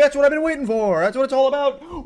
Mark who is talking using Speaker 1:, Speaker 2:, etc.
Speaker 1: That's what I've been waiting for. That's what it's all about. Woo!